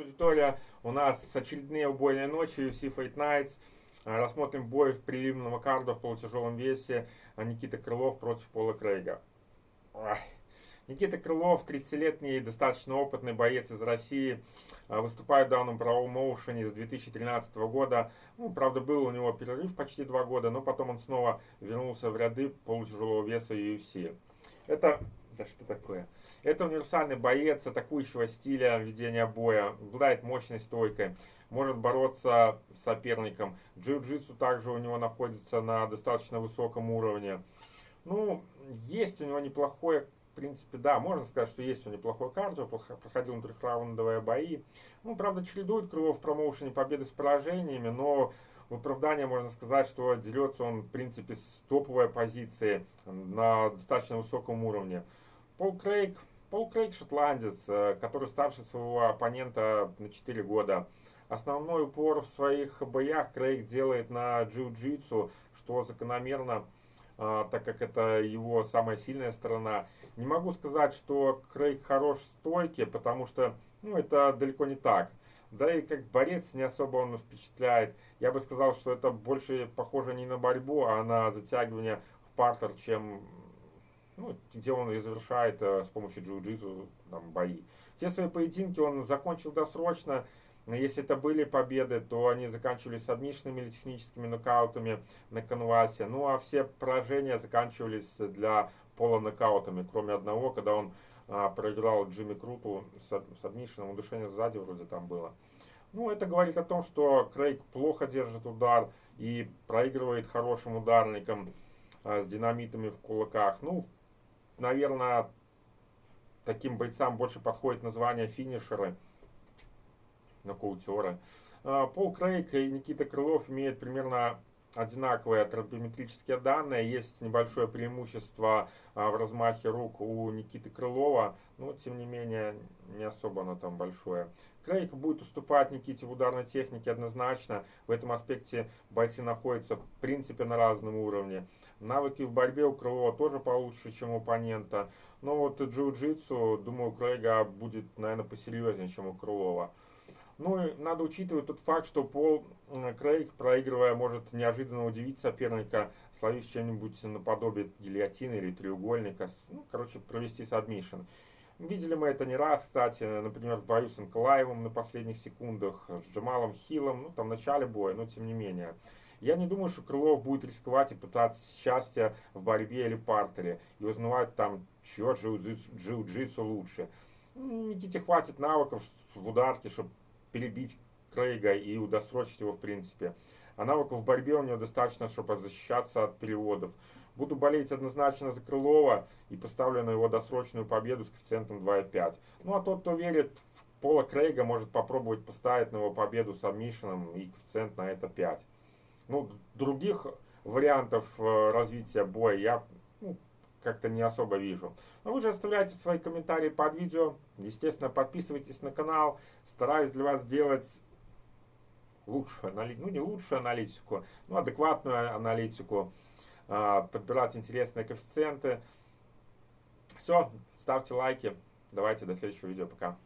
Аудитория, у нас очередные убойные ночи UFC Fight Nights. А, рассмотрим бой в преливного карда в полутяжелом весе а, Никита Крылов против Пола Крейга. Ой. Никита Крылов, 30-летний, достаточно опытный боец из России, а, выступает в данном правом моушене с 2013 года. Ну, правда, был у него перерыв почти два года, но потом он снова вернулся в ряды полутяжелого веса UFC. Это да что такое? Это универсальный боец атакующего стиля ведения боя, обладает мощной стойкой, может бороться с соперником. Джиу-джитсу также у него находится на достаточно высоком уровне. Ну, есть у него неплохое в принципе, да, можно сказать, что есть у него неплохой кардио, проходил трехраундовые бои. Ну, правда, чередует Крылов в промоушене победы с поражениями, но в оправдание можно сказать, что дерется он, в принципе, с топовой позиции на достаточно высоком уровне. Пол Крейг, Пол Крейг шотландец, э, который старше своего оппонента на 4 года. Основной упор в своих боях Крейг делает на джиу-джитсу, что закономерно, э, так как это его самая сильная сторона. Не могу сказать, что Крейг хорош в стойке, потому что ну, это далеко не так. Да и как борец не особо он впечатляет. Я бы сказал, что это больше похоже не на борьбу, а на затягивание в партер, чем ну, где он и завершает э, с помощью джиу-джитсу бои. Все свои поединки он закончил досрочно. Если это были победы, то они заканчивались сабмишными или техническими нокаутами на канвасе. Ну а все поражения заканчивались для пола нокаутами, кроме одного, когда он а, проиграл Джимми Круту с сабмишином, удушение сзади вроде там было. Ну, это говорит о том, что Крейг плохо держит удар и проигрывает хорошим ударникам а, с динамитами в кулаках. Ну, наверное, таким бойцам больше подходит название финишеры, нокаутеры. А, Пол Крейг и Никита Крылов имеют примерно одинаковые антропометрические данные. Есть небольшое преимущество а, в размахе рук у Никиты Крылова, но тем не менее не особо оно там большое. Крейг будет уступать Никите в ударной технике однозначно. В этом аспекте бойцы находятся в принципе на разном уровне. Навыки в борьбе у Крылова тоже получше, чем у оппонента. Но вот джиу-джитсу, думаю, у Крейга будет, наверное, посерьезнее, чем у Крылова. Ну и надо учитывать тот факт, что Пол Крейг, проигрывая, может неожиданно удивить соперника, словив чем-нибудь наподобие гильотины или треугольника. Ну, короче, провести submission. Видели мы это не раз, кстати, например, в бою с Анкалаевым на последних секундах, с Джамалом Хиллом, ну, там в начале боя, но тем не менее. Я не думаю, что Крылов будет рисковать и пытаться счастья в борьбе или партере, и узнавать там, чье джиу-джитсу лучше. Никите хватит навыков в ударке, чтобы перебить Крейга и удосрочить его в принципе. А навыков в борьбе у него достаточно, чтобы защищаться от переводов. Буду болеть однозначно за Крылова и поставлю на его досрочную победу с коэффициентом 2,5. Ну а тот, кто верит в Пола Крейга, может попробовать поставить на его победу с обмишином и коэффициент на это 5. Ну, других вариантов э, развития боя я ну, как-то не особо вижу. Но вы же оставляйте свои комментарии под видео. Естественно, подписывайтесь на канал. Стараюсь для вас сделать лучшую аналитику, ну не лучшую аналитику, но адекватную аналитику, а, подбирать интересные коэффициенты. Все, ставьте лайки. Давайте до следующего видео. Пока.